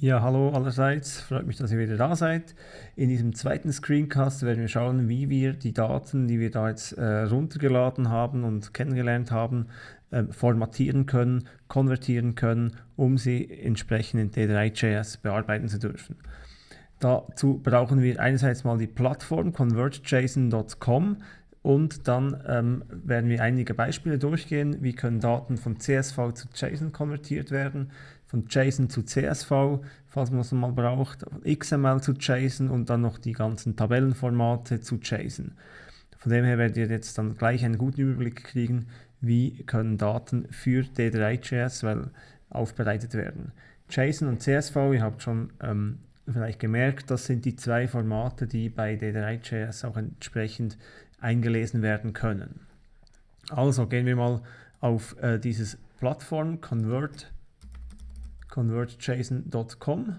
Ja, hallo allerseits, freut mich, dass ihr wieder da seid. In diesem zweiten Screencast werden wir schauen, wie wir die Daten, die wir da jetzt äh, runtergeladen haben und kennengelernt haben, äh, formatieren können, konvertieren können, um sie entsprechend in D3.js bearbeiten zu dürfen. Dazu brauchen wir einerseits mal die Plattform convertjson.com und dann ähm, werden wir einige Beispiele durchgehen, wie können Daten von CSV zu JSON konvertiert werden, von JSON zu CSV, falls man es mal braucht, XML zu JSON und dann noch die ganzen Tabellenformate zu JSON. Von dem her werdet ihr jetzt dann gleich einen guten Überblick kriegen, wie können Daten für D3.js well aufbereitet werden. JSON und CSV, ihr habt schon ähm, vielleicht gemerkt, das sind die zwei Formate, die bei D3.js auch entsprechend eingelesen werden können. Also gehen wir mal auf äh, dieses Plattform Convert convertjson.com.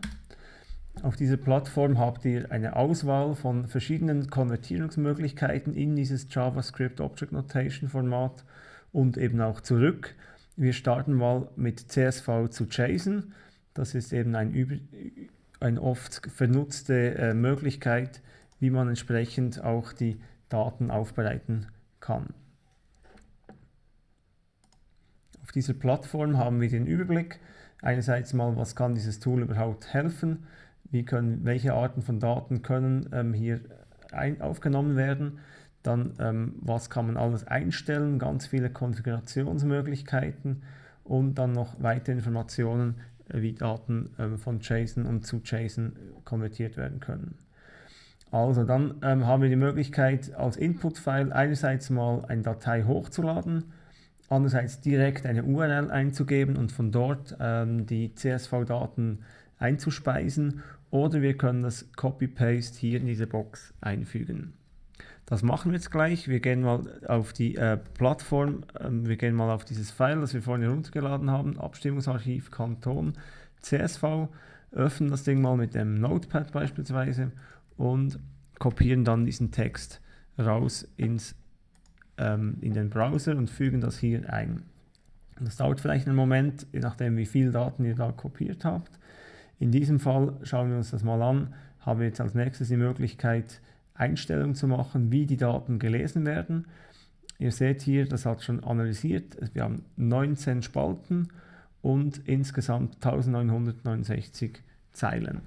Auf dieser Plattform habt ihr eine Auswahl von verschiedenen Konvertierungsmöglichkeiten in dieses JavaScript Object Notation Format und eben auch zurück. Wir starten mal mit CSV zu JSON. Das ist eben ein eine oft vernutzte äh, Möglichkeit, wie man entsprechend auch die Daten aufbereiten kann. Auf dieser Plattform haben wir den Überblick. Einerseits mal, was kann dieses Tool überhaupt helfen, wie können, welche Arten von Daten können ähm, hier ein, aufgenommen werden, dann ähm, was kann man alles einstellen, ganz viele Konfigurationsmöglichkeiten. Und dann noch weitere Informationen, äh, wie Daten ähm, von JSON und zu JSON konvertiert werden können. Also dann ähm, haben wir die Möglichkeit als Input-File einerseits mal eine Datei hochzuladen, andererseits direkt eine URL einzugeben und von dort ähm, die CSV-Daten einzuspeisen oder wir können das Copy-Paste hier in diese Box einfügen. Das machen wir jetzt gleich. Wir gehen mal auf die äh, Plattform, ähm, wir gehen mal auf dieses File, das wir vorhin heruntergeladen haben, Abstimmungsarchiv Kanton CSV, öffnen das Ding mal mit dem Notepad beispielsweise und kopieren dann diesen Text raus ins ähm, in den Browser und fügen das hier ein. Das dauert vielleicht einen Moment, je nachdem wie viel Daten ihr da kopiert habt. In diesem Fall schauen wir uns das mal an, haben wir jetzt als nächstes die Möglichkeit, Einstellungen zu machen, wie die Daten gelesen werden. Ihr seht hier, das hat schon analysiert, wir haben 19 Spalten und insgesamt 1969 Zeilen.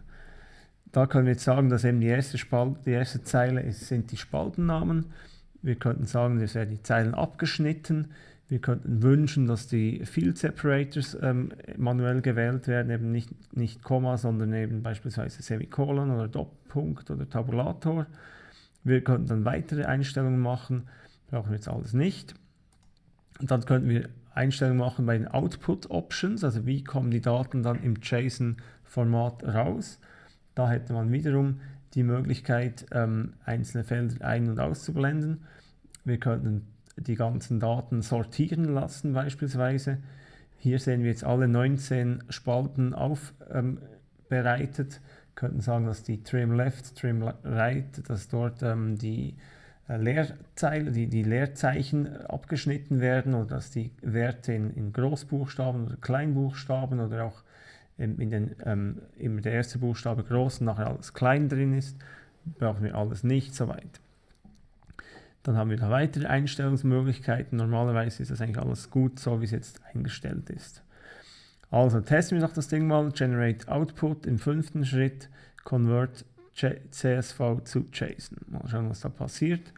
Da können wir jetzt sagen, dass eben die erste, Spalte, die erste Zeile ist, sind die Spaltennamen. Wir könnten sagen, es werden die Zeilen abgeschnitten. Wir könnten wünschen, dass die Field Separators ähm, manuell gewählt werden, eben nicht, nicht Komma, sondern eben beispielsweise Semikolon oder Doppelpunkt oder Tabulator. Wir könnten dann weitere Einstellungen machen, brauchen wir jetzt alles nicht. Und dann könnten wir Einstellungen machen bei den Output Options, also wie kommen die Daten dann im JSON-Format raus. Da hätte man wiederum die Möglichkeit, ähm, einzelne Felder ein- und auszublenden. Wir könnten die ganzen Daten sortieren lassen beispielsweise. Hier sehen wir jetzt alle 19 Spalten aufbereitet. Ähm, könnten sagen, dass die Trim Left, Trim Right, dass dort ähm, die äh, Leerzeile, die, die Leerzeichen abgeschnitten werden oder dass die Werte in, in Großbuchstaben oder Kleinbuchstaben oder auch in den, ähm, immer der erste Buchstabe groß und nachher alles klein drin ist, brauchen wir alles nicht so weit. Dann haben wir da weitere Einstellungsmöglichkeiten. Normalerweise ist das eigentlich alles gut, so wie es jetzt eingestellt ist. Also testen wir noch das Ding mal. Generate Output im fünften Schritt. Convert CSV zu JSON. Mal schauen, was da passiert.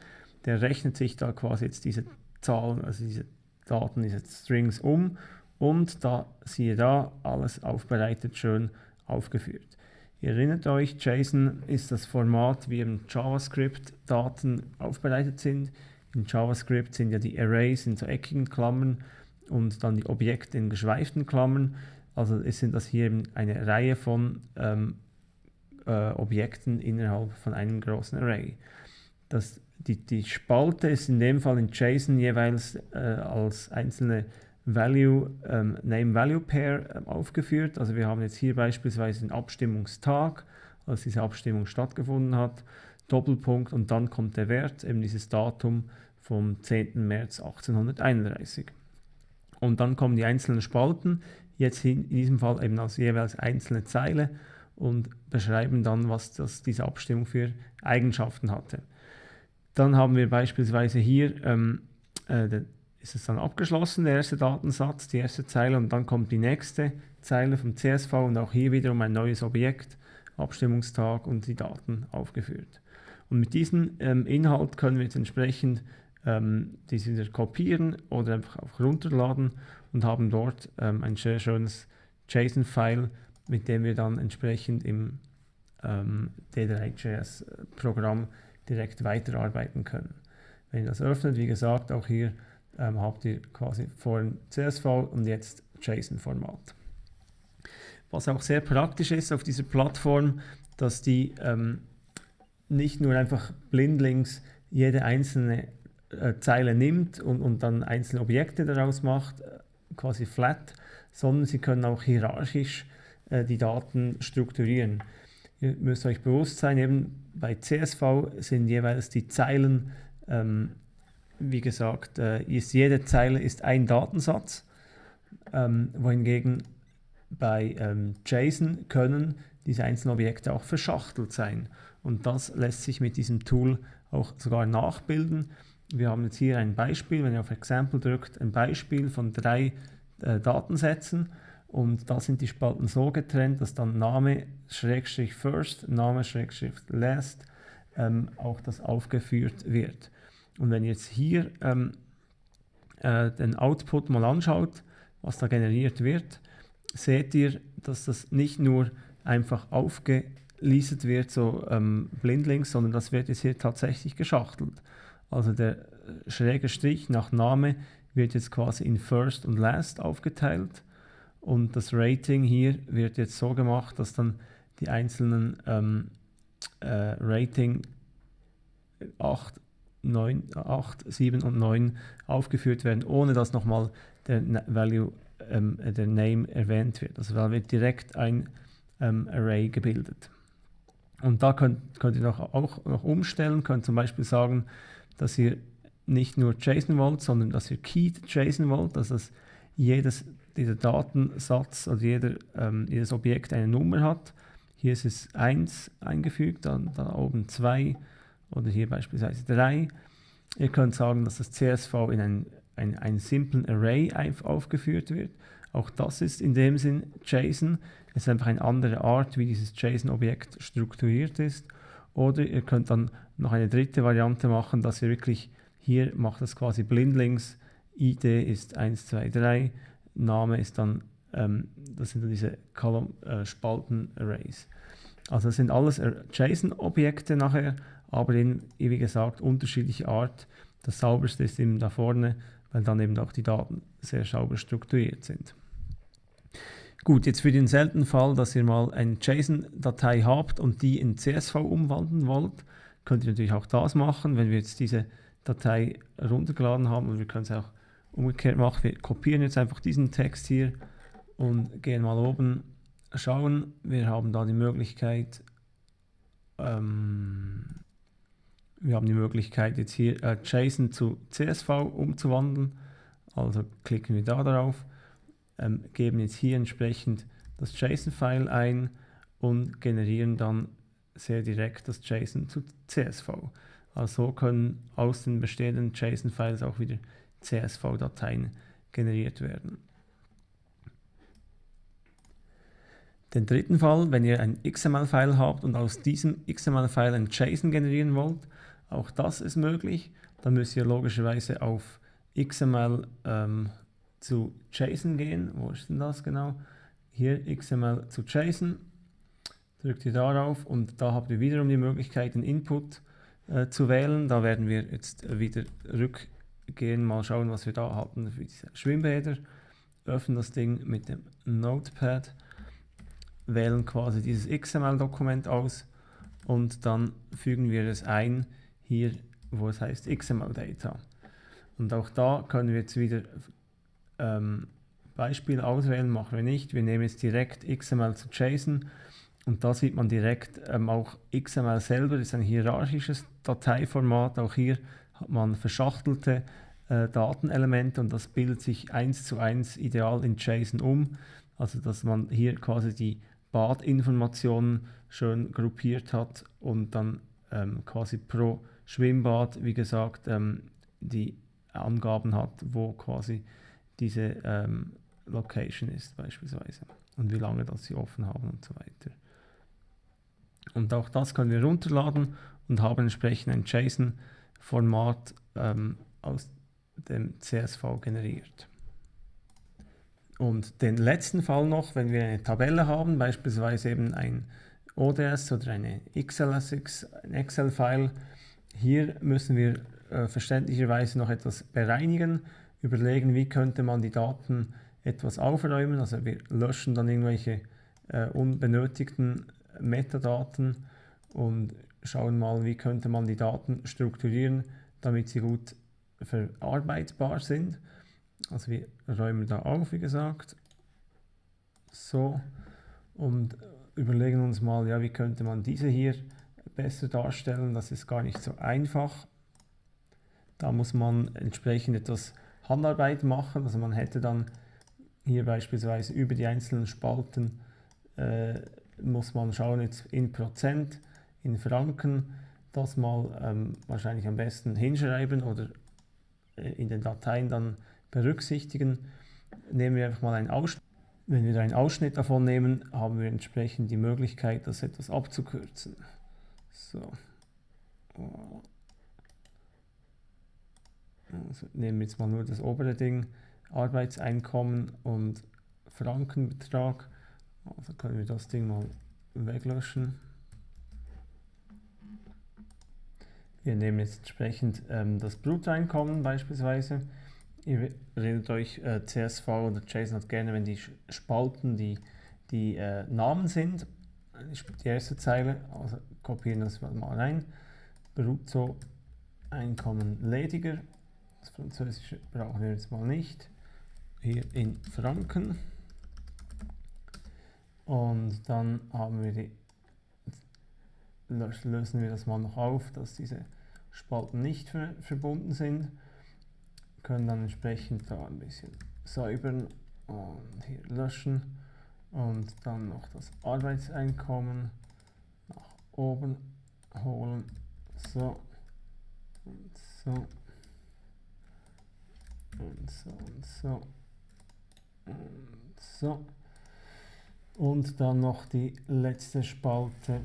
Der rechnet sich da quasi jetzt diese Zahlen, also diese Daten, diese Strings um und da, siehe da, alles aufbereitet, schön aufgeführt. Ihr erinnert euch, JSON ist das Format, wie im JavaScript Daten aufbereitet sind. In JavaScript sind ja die Arrays in so eckigen Klammern und dann die Objekte in geschweiften Klammern. Also sind das hier eine Reihe von ähm, äh, Objekten innerhalb von einem großen Array. Das, die, die Spalte ist in dem Fall in JSON jeweils äh, als einzelne Value, ähm, Name-Value-Pair ähm, aufgeführt. Also wir haben jetzt hier beispielsweise den Abstimmungstag, als diese Abstimmung stattgefunden hat, Doppelpunkt und dann kommt der Wert, eben dieses Datum vom 10. März 1831. Und dann kommen die einzelnen Spalten. jetzt in diesem Fall eben als jeweils einzelne Zeile und beschreiben dann, was das, diese Abstimmung für Eigenschaften hatte. Dann haben wir beispielsweise hier, ähm, äh, ist es dann abgeschlossen, der erste Datensatz, die erste Zeile und dann kommt die nächste Zeile vom CSV und auch hier wiederum ein neues Objekt, Abstimmungstag und die Daten aufgeführt. Und mit diesem ähm, Inhalt können wir jetzt entsprechend ähm, diese wieder kopieren oder einfach auch runterladen und haben dort ähm, ein sehr schönes JSON-File, mit dem wir dann entsprechend im ähm, D3.js-Programm direkt weiterarbeiten können. Wenn ihr das öffnet, wie gesagt, auch hier ähm, habt ihr quasi vorhin CSV und jetzt JSON-Format. Was auch sehr praktisch ist auf dieser Plattform, dass die ähm, nicht nur einfach blindlings jede einzelne äh, Zeile nimmt und, und dann einzelne Objekte daraus macht, äh, quasi flat, sondern sie können auch hierarchisch äh, die Daten strukturieren. Ihr müsst euch bewusst sein, eben bei CSV sind jeweils die Zeilen, ähm, wie gesagt, äh, ist jede Zeile ist ein Datensatz, ähm, wohingegen bei ähm, JSON können diese einzelnen Objekte auch verschachtelt sein. Und das lässt sich mit diesem Tool auch sogar nachbilden. Wir haben jetzt hier ein Beispiel, wenn ihr auf Example drückt, ein Beispiel von drei äh, Datensätzen und da sind die Spalten so getrennt, dass dann Name, Schrägstrich First, Name, Schrägstrich Last ähm, auch das aufgeführt wird. Und wenn ihr jetzt hier ähm, äh, den Output mal anschaut, was da generiert wird, seht ihr, dass das nicht nur einfach aufgelistet wird, so ähm, blindlings, sondern das wird jetzt hier tatsächlich geschachtelt. Also der äh, schräge Strich nach Name wird jetzt quasi in First und Last aufgeteilt und das Rating hier wird jetzt so gemacht, dass dann die einzelnen ähm, äh, Rating 8, 9, 8, 7 und 9 aufgeführt werden, ohne dass nochmal der Value, ähm, der Name erwähnt wird. Also da wird direkt ein ähm, Array gebildet. Und da könnt, könnt ihr noch, auch noch umstellen, könnt zum Beispiel sagen, dass ihr nicht nur JSON wollt, sondern dass ihr Keyed JSON wollt, dass das jedes dieser Datensatz oder jeder, ähm, jedes Objekt eine Nummer hat. Hier ist es 1 eingefügt, dann da oben 2 oder hier beispielsweise 3. Ihr könnt sagen, dass das CSV in einen, ein, einen simplen Array aufgeführt wird. Auch das ist in dem Sinn JSON. Es ist einfach eine andere Art, wie dieses JSON-Objekt strukturiert ist. Oder ihr könnt dann noch eine dritte Variante machen, dass ihr wirklich hier macht das quasi blindlings. ID ist 1, 2, 3. Name ist dann, ähm, das sind dann diese äh, Spalten-Arrays. Also das sind alles JSON-Objekte nachher, aber in, wie gesagt, unterschiedliche Art. Das sauberste ist eben da vorne, weil dann eben auch die Daten sehr sauber strukturiert sind. Gut, jetzt für den seltenen Fall, dass ihr mal eine JSON-Datei habt und die in CSV umwandeln wollt, könnt ihr natürlich auch das machen, wenn wir jetzt diese Datei runtergeladen haben und wir können es auch umgekehrt machen. Wir kopieren jetzt einfach diesen Text hier und gehen mal oben schauen. Wir haben da die Möglichkeit, ähm, wir haben die Möglichkeit jetzt hier äh, JSON zu CSV umzuwandeln. Also klicken wir da drauf ähm, geben jetzt hier entsprechend das JSON-File ein und generieren dann sehr direkt das JSON zu CSV. Also so können aus den bestehenden JSON-Files auch wieder CSV-Dateien generiert werden. Den dritten Fall, wenn ihr ein XML-File habt und aus diesem XML-File ein JSON generieren wollt, auch das ist möglich. Dann müsst ihr logischerweise auf XML ähm, zu JSON gehen. Wo ist denn das genau? Hier XML zu JSON. Drückt ihr darauf und da habt ihr wiederum die Möglichkeit, den Input äh, zu wählen. Da werden wir jetzt wieder rückgehen, mal schauen, was wir da hatten für diese Schwimmbäder. Öffnen das Ding mit dem Notepad, wählen quasi dieses XML-Dokument aus und dann fügen wir es ein, hier wo es heißt XML-Data. Und auch da können wir jetzt wieder ähm, Beispiel auswählen, machen wir nicht. Wir nehmen jetzt direkt XML zu JSON und da sieht man direkt ähm, auch XML selber ist ein hierarchisches Dateiformat. Auch hier hat man verschachtelte äh, Datenelemente und das bildet sich eins zu eins ideal in JSON um. Also dass man hier quasi die Badinformationen schön gruppiert hat und dann ähm, quasi pro Schwimmbad, wie gesagt, ähm, die Angaben hat, wo quasi diese ähm, Location ist beispielsweise und wie lange das sie offen haben und so weiter. Und auch das können wir runterladen und haben entsprechend ein JSON-Format ähm, aus dem CSV generiert. Und den letzten Fall noch, wenn wir eine Tabelle haben, beispielsweise eben ein ODS oder eine XLSX, ein Excel-File, hier müssen wir äh, verständlicherweise noch etwas bereinigen, überlegen, wie könnte man die Daten etwas aufräumen. Also wir löschen dann irgendwelche äh, unbenötigten Metadaten und schauen mal, wie könnte man die Daten strukturieren, damit sie gut verarbeitbar sind. Also wir räumen da auf, wie gesagt. So. Und überlegen uns mal, ja, wie könnte man diese hier besser darstellen. Das ist gar nicht so einfach. Da muss man entsprechend etwas Handarbeit machen. Also man hätte dann hier beispielsweise über die einzelnen Spalten äh, muss man schauen jetzt in Prozent, in Franken, das mal ähm, wahrscheinlich am besten hinschreiben oder äh, in den Dateien dann berücksichtigen. Nehmen wir einfach mal einen Ausschnitt. Wenn wir einen Ausschnitt davon nehmen, haben wir entsprechend die Möglichkeit, das etwas abzukürzen. So. Also nehmen wir jetzt mal nur das obere Ding, Arbeitseinkommen und Frankenbetrag. Also können wir das Ding mal weglöschen. Wir nehmen jetzt entsprechend ähm, das Bruttoeinkommen beispielsweise. Ihr erinnert euch, äh, CSV oder JSON gerne, wenn die Spalten die, die äh, Namen sind. Die erste Zeile, also kopieren das mal rein. Bruttoeinkommen lediger. Das Französische brauchen wir jetzt mal nicht. Hier in Franken. Und dann haben wir die, lösen wir das mal noch auf, dass diese Spalten nicht ver verbunden sind. Können dann entsprechend da ein bisschen säubern und hier löschen. Und dann noch das Arbeitseinkommen nach oben holen. So. Und so. Und so und so. Und so. Und dann noch die letzte Spalte.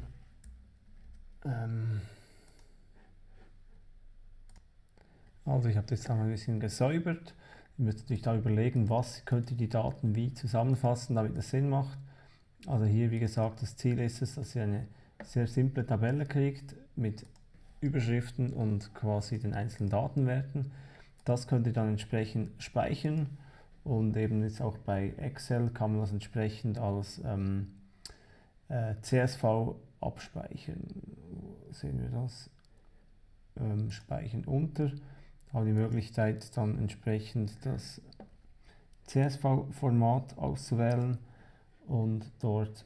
Ähm also ich habe das dann ein bisschen gesäubert. Ihr müsst natürlich da überlegen, was könnt ihr die Daten wie zusammenfassen, damit das Sinn macht. Also hier, wie gesagt, das Ziel ist es, dass ihr eine sehr simple Tabelle kriegt mit Überschriften und quasi den einzelnen Datenwerten. Das könnt ihr dann entsprechend speichern und eben jetzt auch bei Excel kann man das entsprechend als ähm, äh, CSV abspeichern. Sehen wir das? Ähm, speichern unter. Haben die Möglichkeit dann entsprechend das CSV-Format auszuwählen und dort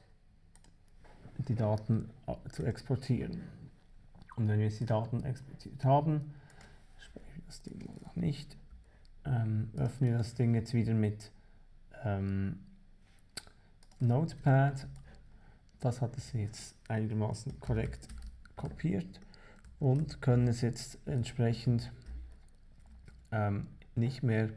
die Daten äh, zu exportieren. Und wenn wir jetzt die Daten exportiert haben, speichern wir das Ding noch nicht, ähm, öffnen wir das Ding jetzt wieder mit ähm, Notepad. Das hat es jetzt einigermaßen korrekt kopiert und können es jetzt entsprechend ähm, nicht mehr,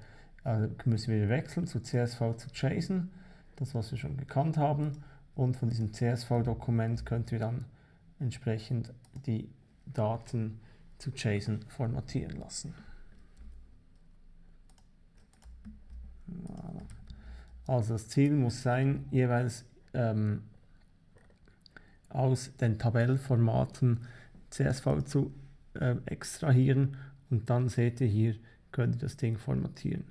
also müssen wir wechseln zu CSV zu JSON, das was wir schon gekannt haben. Und von diesem CSV-Dokument könnt ihr dann entsprechend die Daten zu JSON formatieren lassen. Also das Ziel muss sein, jeweils ähm, aus den Tabellformaten CSV zu äh, extrahieren. Und dann seht ihr hier, könnt ihr das Ding formatieren.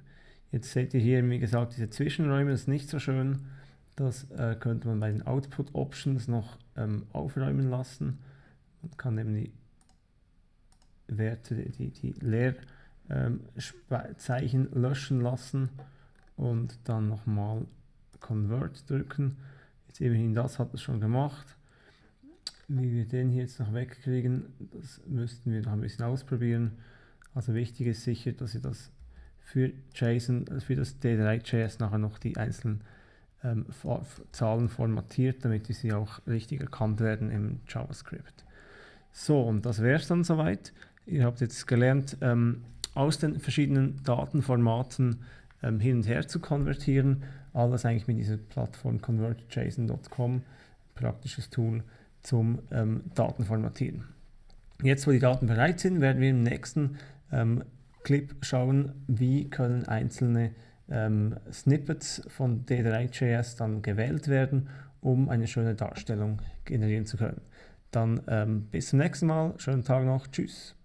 Jetzt seht ihr hier, wie gesagt, diese Zwischenräume, das ist nicht so schön. Das äh, könnte man bei den Output Options noch ähm, aufräumen lassen. Man kann eben die Werte, die, die Leerzeichen ähm, löschen lassen und dann nochmal Convert drücken. Jetzt immerhin das hat es schon gemacht. Wie wir den hier jetzt noch wegkriegen, das müssten wir noch ein bisschen ausprobieren. Also wichtig ist sicher, dass ihr das für JSON, also für das D3.js nachher noch die einzelnen ähm, Zahlen formatiert, damit sie auch richtig erkannt werden im JavaScript. So, und das wäre es dann soweit. Ihr habt jetzt gelernt, ähm, aus den verschiedenen Datenformaten ähm, hin und her zu konvertieren. Alles eigentlich mit dieser Plattform convertjson.com, praktisches Tool zum ähm, Datenformatieren. Jetzt, wo die Daten bereit sind, werden wir im nächsten ähm, Clip schauen, wie können einzelne ähm, Snippets von D3.js dann gewählt werden, um eine schöne Darstellung generieren zu können. Dann ähm, bis zum nächsten Mal, schönen Tag noch, tschüss.